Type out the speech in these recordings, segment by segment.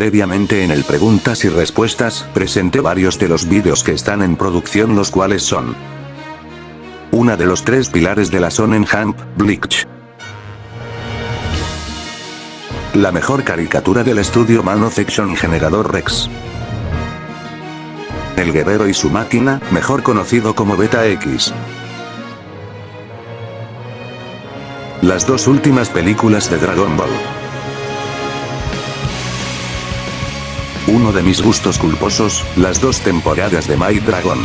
Previamente en el preguntas y respuestas, presenté varios de los vídeos que están en producción los cuales son una de los tres pilares de la Sonnenhamp, Bleach. La mejor caricatura del estudio Mano Fiction Generador Rex. El guerrero y su máquina, mejor conocido como Beta X. Las dos últimas películas de Dragon Ball. Uno de mis gustos culposos, las dos temporadas de My Dragon.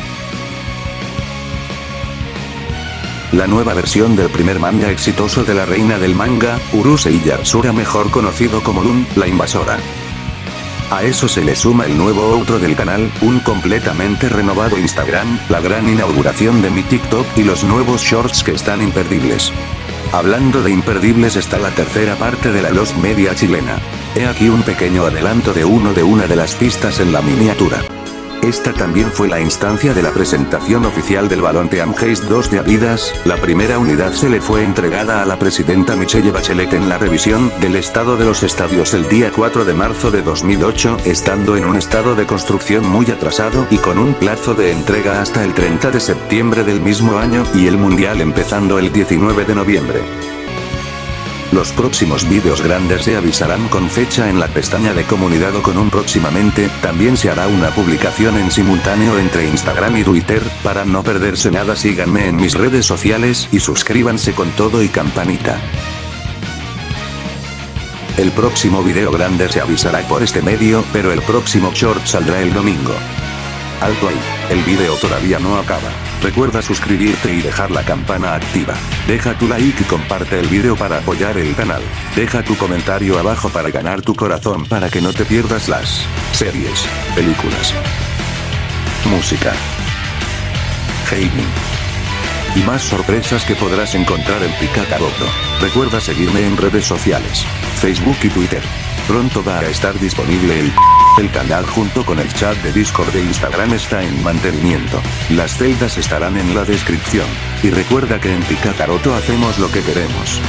La nueva versión del primer manga exitoso de la reina del manga, Urusei Yatsura mejor conocido como Dun, la invasora. A eso se le suma el nuevo outro del canal, un completamente renovado Instagram, la gran inauguración de mi TikTok y los nuevos shorts que están imperdibles. Hablando de imperdibles está la tercera parte de la Lost Media chilena. He aquí un pequeño adelanto de uno de una de las pistas en la miniatura. Esta también fue la instancia de la presentación oficial del balón Team Haze 2 de Adidas, la primera unidad se le fue entregada a la presidenta Michelle Bachelet en la revisión del estado de los estadios el día 4 de marzo de 2008, estando en un estado de construcción muy atrasado y con un plazo de entrega hasta el 30 de septiembre del mismo año, y el mundial empezando el 19 de noviembre. Los próximos vídeos grandes se avisarán con fecha en la pestaña de comunidad o con un próximamente, también se hará una publicación en simultáneo entre Instagram y Twitter, para no perderse nada síganme en mis redes sociales y suscríbanse con todo y campanita. El próximo video grande se avisará por este medio, pero el próximo short saldrá el domingo. Alto ahí, el video todavía no acaba. Recuerda suscribirte y dejar la campana activa. Deja tu like y comparte el video para apoyar el canal. Deja tu comentario abajo para ganar tu corazón para que no te pierdas las series, películas, música, gaming y más sorpresas que podrás encontrar en Picacaroto. Recuerda seguirme en redes sociales, Facebook y Twitter. Pronto va a estar disponible el el canal junto con el chat de Discord de Instagram está en mantenimiento. Las celdas estarán en la descripción. Y recuerda que en Picacaroto hacemos lo que queremos.